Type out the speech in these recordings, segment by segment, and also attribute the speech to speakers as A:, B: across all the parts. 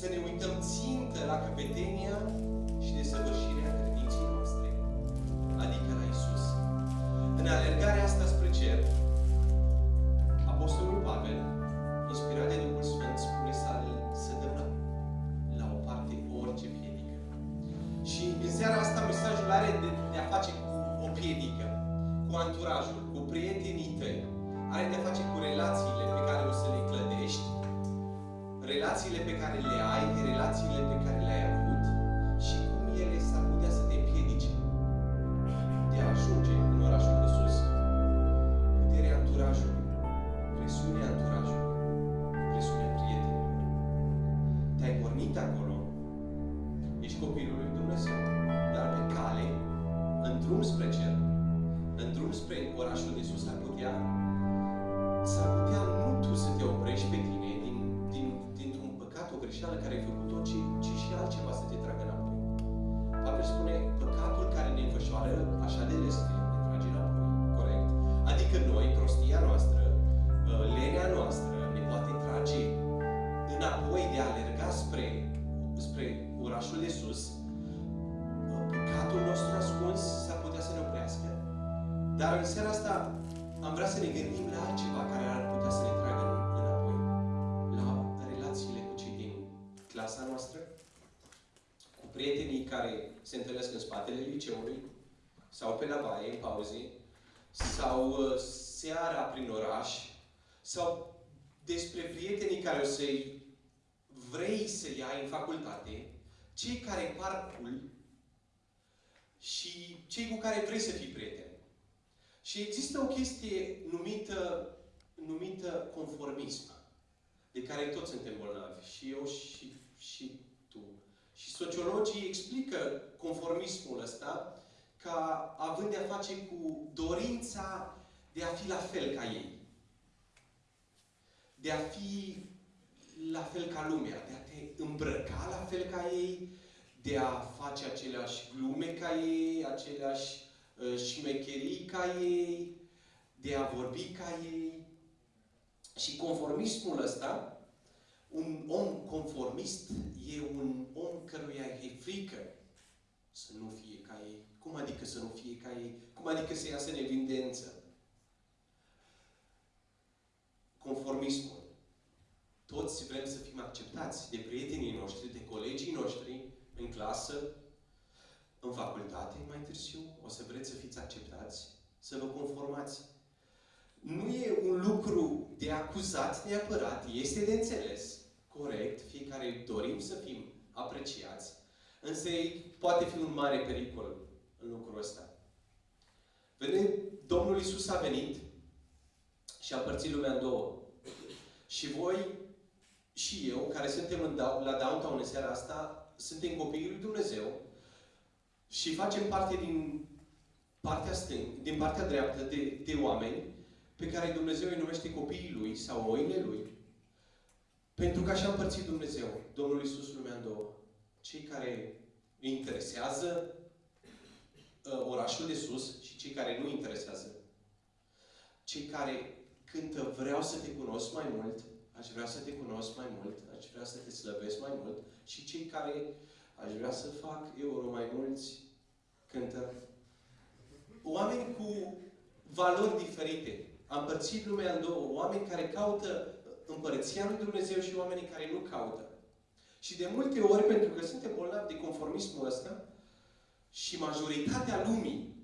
A: să ne uităm țintă la căpetenia și desăvârșirea altceva să te tragă înapoi. Pavel spune, păcatul care ne înfășoară așa de lesne, ne trage înapoi. Corect? Adică noi, prostia noastră, uh, lenea noastră, ne poate trage înapoi de a alerga spre, spre orașul de sus. Uh, Păcatul nostru ascuns s-ar putea să ne oprească. Dar în seara asta am vrea să ne gândim la altceva care ar putea să ne tragă înapoi. Prietenii care se întâlnesc în spatele liceului, sau pe la baie, în pauze, sau uh, seara prin oraș, sau despre prietenii care o să-i vrei să-i ai în facultate, cei care parcul și cei cu care vrei să fii prieten. Și există o chestie numită, numită conformism, de care toți suntem bolnavi, și eu și, și tu. Și sociologii explică conformismul ăsta ca având de-a face cu dorința de a fi la fel ca ei. De a fi la fel ca lumea, de a te îmbrăca la fel ca ei, de a face aceleași glume ca ei, aceleași uh, șmecherii ca ei, de a vorbi ca ei. Și conformismul ăsta, un om conformist e un om căruia e frică să nu fie ca ei. Cum adică să nu fie ca ei? Cum adică să iasă în evidență? Conformismul. Toți vrem să fim acceptați de prietenii noștri, de colegii noștri, în clasă, în facultate, mai târziu, o să vreți să fiți acceptați, să vă conformați. Nu e un lucru de acuzat neapărat, este de înțeles, corect, fiecare dorim să fim apreciați, însă poate fi un mare pericol în lucrul ăsta. Vedem, Domnul Isus a venit și a împărțit lumea în două. Și voi și eu, care suntem în, la downtown în seara asta, suntem copiii lui Dumnezeu și facem parte din partea stâng, din partea dreaptă de, de oameni pe care Dumnezeu îi numește copiii Lui sau oile Lui. Pentru că așa a împărțit Dumnezeu, Domnul Iisus lumea în două. Cei care îi interesează uh, orașul de sus și cei care nu interesează. Cei care cântă vreau să te cunosc mai mult, aș vrea să te cunosc mai mult, aș vrea să te slăvesc mai mult și cei care aș vrea să fac euro mai mulți cântă. Oameni cu valori diferite. Am împărțit lumea în două. Oameni care caută împărăția lui Dumnezeu și oamenii care nu caută. Și de multe ori, pentru că suntem bolnavi de conformismul ăsta, și majoritatea lumii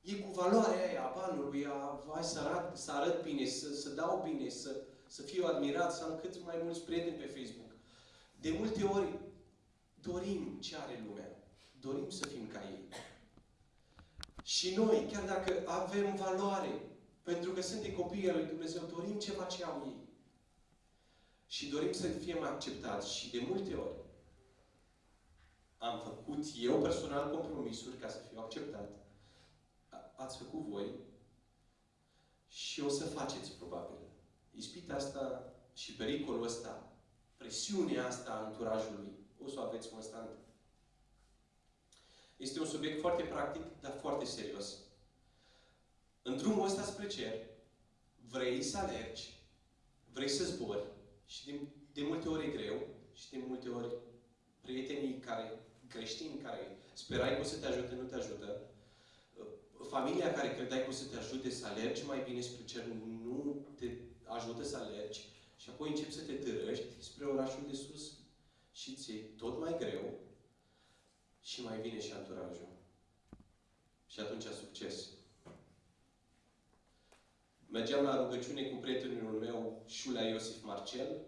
A: e cu valoarea aia a banului, a hai să arăt, să arăt bine, să, să dau bine, să, să fiu admirat, să am cât mai mulți prieteni pe Facebook. De multe ori dorim ce are lumea. Dorim să fim ca ei. Și noi, chiar dacă avem valoare, pentru că suntem copii al lui Dumnezeu, dorim ceva ce au ei. Și dorim să fim acceptați. Și de multe ori am făcut eu personal compromisuri ca să fiu acceptat. Ați făcut voi și o să faceți probabil. Ispita asta și pericolul ăsta, presiunea asta a anturajului, o să o aveți constant. Este un subiect foarte practic, dar foarte serios. În drumul ăsta spre cer, vrei să alergi, vrei să zbori și de, de multe ori e greu și de multe care, creștini care sperai că o să te ajute, nu te ajută. Familia care credeai că o să te ajute să alergi mai bine spre cer, nu te ajută să alergi. Și apoi începi să te târăști spre orașul de sus și ți tot mai greu și mai vine și anturajul. Și atunci succes. Mergeam la rugăciune cu prietenul meu, Șulea Iosif Marcel,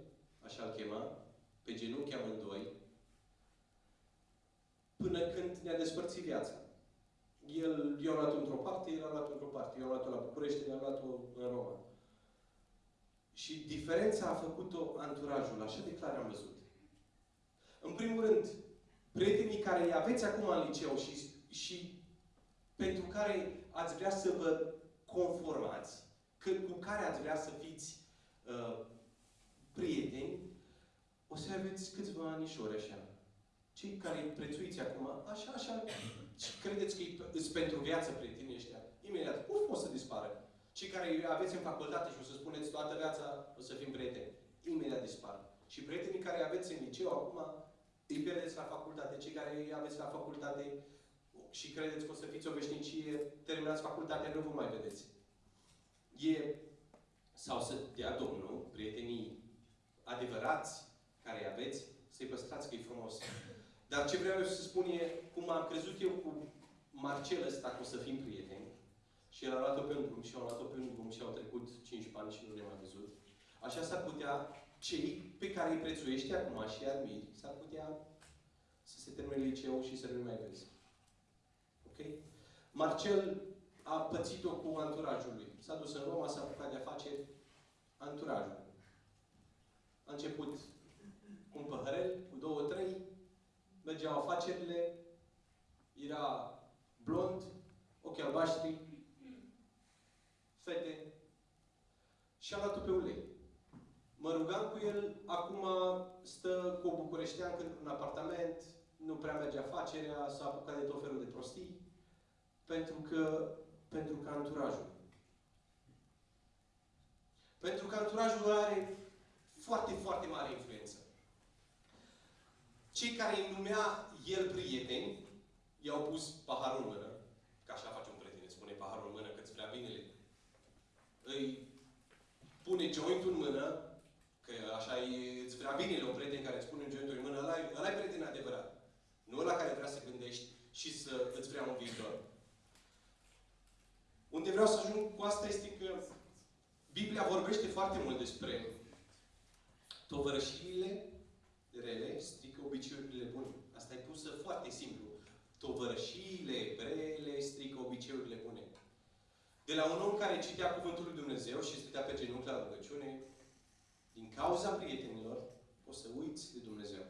A: așa-l chema, pe genunchi amândoi, până când ne-a despărțit viața. El, eu am luat într-o parte, el a luat într-o parte. Eu am luat-o la București, el a luat-o în Roma. Și diferența a făcut-o anturajul, așa de clar am văzut. În primul rând, prietenii care îi aveți acum în liceu și, și pentru care ați vrea să vă conformați, cu care ați vrea să fiți uh, prieteni, o să aveți câțiva anișori așa. Cei care îi prețuiți acum, așa, așa, și credeți că îți pentru viață prietenii ăștia, imediat, uf, o să dispară. Cei care aveți în facultate și o să spuneți toată viața, o să fim prieteni, imediat dispar. Și prietenii care aveți în liceu acum, îi pierdeți la facultate. Cei care îi aveți la facultate și credeți că o să fiți o veșnicie, terminați facultatea, nu vă mai vedeți. E, sau să dea Domnul, prietenii adevărați care aveți, să-i păstrați că e frumos. Dar ce vreau eu să spun e, cum am crezut eu cu Marcel ăsta că o să fim prieteni, și el a luat-o pe un drum și au luat-o pe un drum și au trecut 5 ani și nu ne-am mai văzut. Așa s-ar putea cei pe care îi prețuiești acum și îi admiri, s-ar putea să se termine liceu și să nu mai vezi. Ok? Marcel a pățit-o cu anturajul lui. S-a dus în Roma, s-a apucat de afaceri anturajul. A început cu un păhărel, cu două, trei, mergeau afacerile, era blond, ochi albaștri, fete, și a luat-o pe ulei. Mă rugam cu el, acum stă cu o bucureșteancă într-un apartament, nu prea merge afacerea, s-a apucat de tot felul de prostii, pentru că, pentru că anturajul. Pentru că anturajul are foarte, foarte mare influență. Cei care îi numea el prieteni, i-au pus paharul în mână, că așa face un prieten, spune paharul în mână, că-ți vrea binele. Îi pune jointul în mână, că așa e, îți vrea binele un prieten care îți pune un jointul în mână, ăla, ăla e prieten adevărat. Nu ăla care vrea să gândești și să îți vrea un viitor. Unde vreau să ajung cu asta este că Biblia vorbește foarte mult despre tovărășirile rele strică obiceiurile bune. Asta e pusă foarte simplu. Tovărășiile rele strică obiceiurile bune. De la un om care citea Cuvântul lui Dumnezeu și stătea pe genunchi la rugăciune, din cauza prietenilor, o să uiți de Dumnezeu.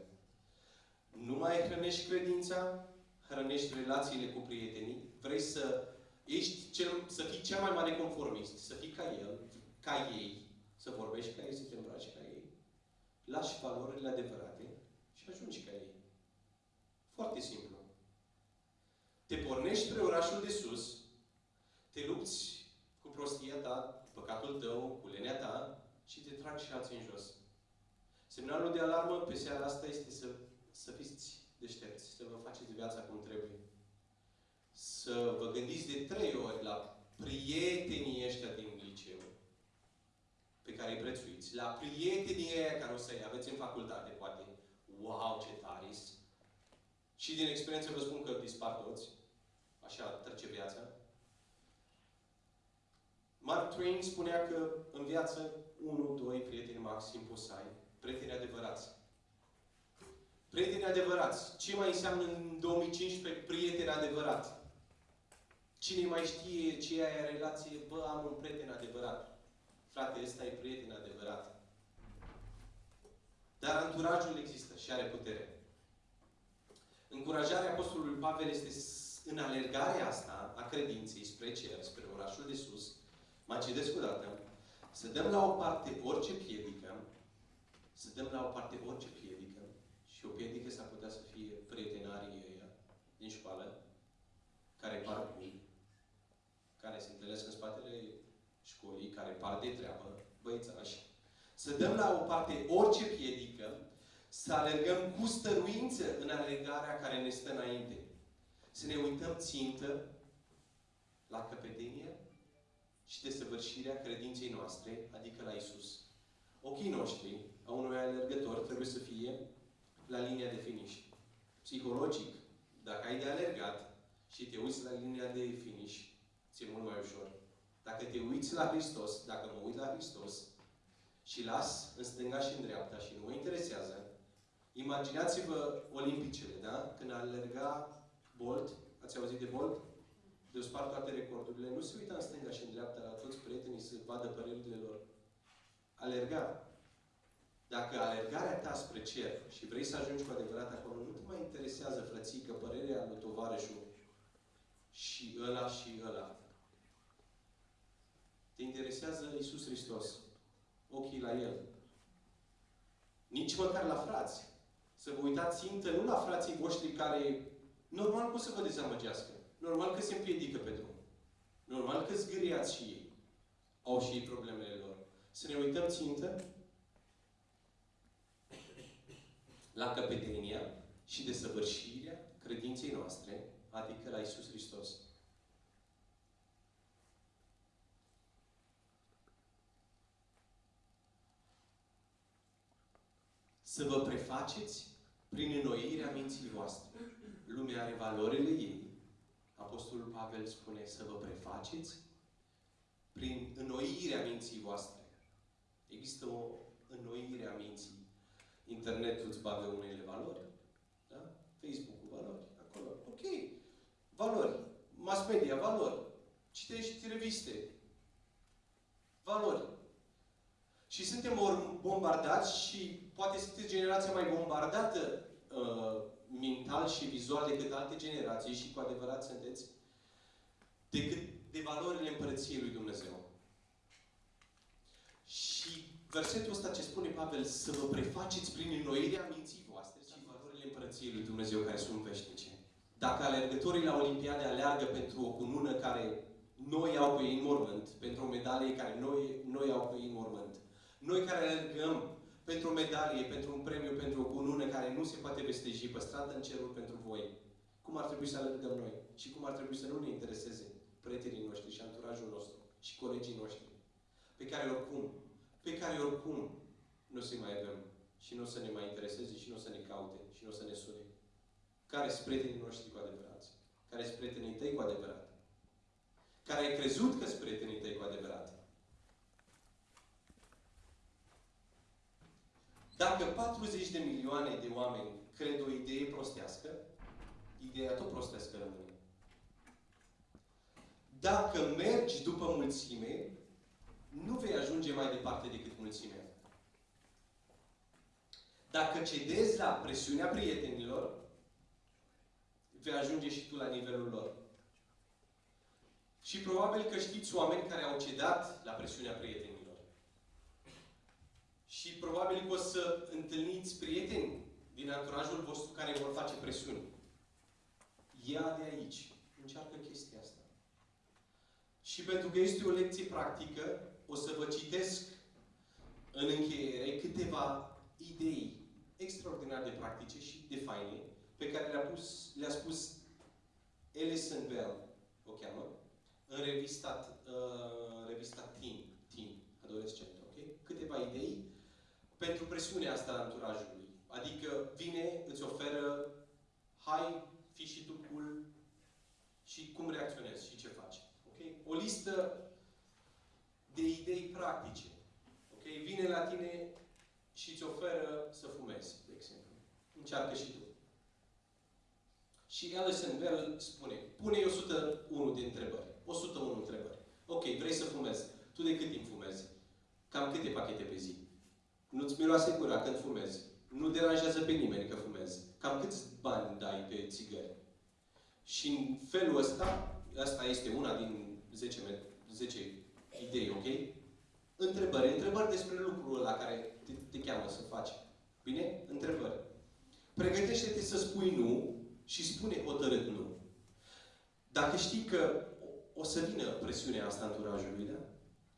A: Nu mai hrănești credința, hrănești relațiile cu prietenii, vrei să ești cel, să fii cel mai mare conformist, să fii ca el, ca ei, să vorbești ca ei, să te îmbraci ca ei, lași valorile adevărate și ajungi ca ei. Foarte simplu. Te pornești spre orașul de sus, te lupți cu prostia ta, cu păcatul tău, cu lenea ta și te trag și alții în jos. Semnalul de alarmă pe seara asta este să, să fiți deștepți, să vă faceți viața cum trebuie. Să vă gândiți de trei ori la prietenii ăștia din liceu, pe care îi prețuiți, la prietenii aia care o să-i aveți în facultate, poate. Wow, ce taris! Și din experiență vă spun că dispar toți. Așa trece viața. Mark Twain spunea că în viață, unul, doi prieteni maxim poți să ai. Prieteni adevărați. Prieteni adevărați. Ce mai înseamnă în 2015 prieten adevărat? Cine mai știe ce e aia relație? Bă, am un prieten adevărat. Frate, ăsta e prieten adevărat. Dar anturajul există și are putere. Încurajarea Apostolului Pavel este în alergarea asta a credinței spre cer, spre orașul de sus, mă citesc o dată, să dăm la o parte orice piedică, să dăm la o parte orice piedică, și o piedică s-ar putea să fie prietenarii ăia din școală, care par buni, care se întâlnesc în spatele școlii, care par de treabă, băiețași, să dăm la o parte orice piedică, Să alergăm cu stăruință în alergarea care ne stă înainte. Să ne uităm țintă la căpetenie și desăvârșirea credinței noastre, adică la Isus. Ochii noștri, a unui alergător, trebuie să fie la linia de finish. Psihologic, dacă ai de alergat și te uiți la linia de finish, ți-e mult mai ușor. Dacă te uiți la Hristos, dacă mă uit la Hristos și las în stânga și în dreapta și nu mă interesează, imaginați-vă olimpicele, da? Când alerga Bolt, ați auzit de Bolt? De o spart toate recordurile. Nu se uita în stânga și în dreapta la toți prietenii să vadă părerile lor. Alerga. Dacă alergarea ta spre cer și vrei să ajungi cu adevărat acolo, nu te mai interesează, frățică, părerea lui tovarășul și ăla și ăla. Te interesează Isus Hristos. Ochii la El. Nici măcar la frați. Să vă uitați țintă nu la frații voștri care normal cum să vă dezamăgească. Normal că se împiedică pe drum. Normal că zgâriați și ei. Au și ei problemele lor. Să ne uităm țintă la căpetenia și desăvârșirea credinței noastre, adică la Isus Hristos. Să vă prefaceți prin înnoirea minții voastre. Lumea are valorile ei. Apostolul Pavel spune să vă prefaceți prin înnoirea minții voastre. Există o înnoire a minții. Internetul îți bagă unele valori. Da? Facebook-ul valori. Acolo. Ok. Valori. Mass media, valori. Citești reviste. Valori. Și suntem bombardați și poate sunteți generația mai bombardată uh, mental și vizual decât alte generații și cu adevărat sunteți decât de valorile împărăției lui Dumnezeu. Și versetul ăsta ce spune Pavel, să vă prefaceți prin înnoirea minții voastre și valorile împărăției lui Dumnezeu care sunt veșnice. Dacă alergătorii la Olimpiade aleargă pentru o cunună care noi au pe ei în mormânt, pentru o medalie care noi, noi au pe ei în mormânt, noi care alergăm pentru o medalie, pentru un premiu, pentru o cunună care nu se poate vesteji, păstrată în cerul pentru voi, cum ar trebui să alergăm noi? Și cum ar trebui să nu ne intereseze prietenii noștri și anturajul nostru și colegii noștri, pe care oricum, pe care oricum nu o să mai avem și nu o să ne mai intereseze și nu o să ne caute și nu o să ne sune. Care sunt prietenii noștri cu adevărat? Care sunt prietenii tăi cu adevărat? Care ai crezut că sunt prietenii tăi cu adevărat? Dacă 40 de milioane de oameni cred o idee prostească, ideea tot prostească rămâne. Dacă mergi după mulțime, nu vei ajunge mai departe decât mulțimea. Dacă cedezi la presiunea prietenilor, vei ajunge și tu la nivelul lor. Și probabil că știți oameni care au cedat la presiunea prietenilor. Și probabil că o să întâlniți prieteni din anturajul vostru care vor face presiuni. Ia de aici. Încearcă chestia asta. Și pentru că este o lecție practică, o să vă citesc în încheiere câteva idei extraordinar de practice și de faine pe care le-a, pus, le-a spus Alison Bell, o cheamă, în revista, uh, revista Teen, Teen, adolescent, ok? Câteva idei pentru presiunea asta a anturajului. Adică vine, îți oferă, hai, fi și tu cool și cum reacționezi și ce faci. Okay? O listă de idei practice. Okay? Vine la tine și îți oferă să fumezi, de exemplu. Încearcă și tu. Și Alison Bell spune, pune 101 de întrebări. 101 întrebări. Ok, vrei să fumezi. Tu de cât timp fumezi? Cam câte pachete pe zi? Nu-ți miroase gura când fumezi. Nu deranjează pe nimeni că fumezi. Cam câți bani dai pe țigări? Și în felul ăsta, asta este una din 10, 10 idei, ok? Întrebări. Întrebări despre lucrul la care te, te cheamă să faci. Bine? Întrebări. Pregătește-te să spui nu și spune hotărât nu. Dacă știi că o să vină presiunea asta anturajului, da?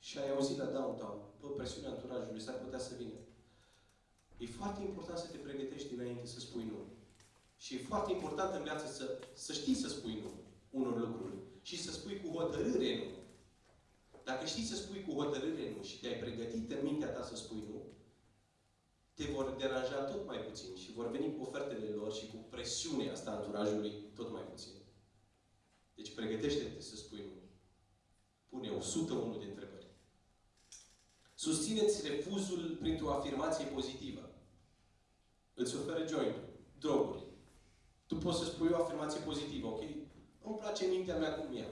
A: Și ai auzit la downtown, bă, presiunea anturajului s-ar putea să vină. E foarte important să te pregătești dinainte să spui nu. Și e foarte important în viață să, să știi să spui nu unor lucruri. Și să spui cu hotărâre nu. Dacă știi să spui cu hotărâre nu și te-ai pregătit în mintea ta să spui nu, te vor deranja tot mai puțin și vor veni cu ofertele lor și cu presiunea asta anturajului tot mai puțin. Deci pregătește-te să spui nu. Pune 101 de întrebări. Susțineți refuzul printr-o afirmație pozitivă. Îți oferă joint droguri. Tu poți să spui o afirmație pozitivă, ok? Îmi place mintea mea cum e.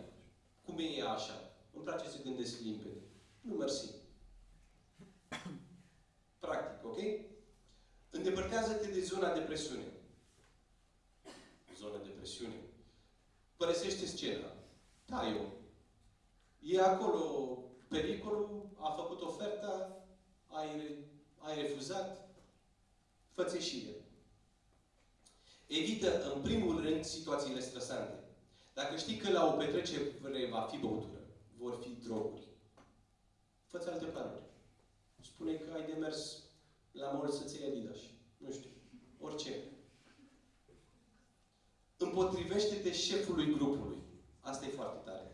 A: Cum e ea așa. Îmi place să gândesc limpede. Nu, mersi. Practic, ok? Îndepărtează-te de zona de presiune. Zona de presiune. Părăsește scena. Da, eu. E acolo pericolul, a făcut oferta, ai, ai refuzat, fă și el. Evită, în primul rând, situațiile stresante. Dacă știi că la o petrecere va fi băutură, vor fi droguri, fă alte planuri. Spune că ai de mers la mall să-ți iei Adidas. Nu știu. Orice. Împotrivește-te șefului grupului. Asta e foarte tare.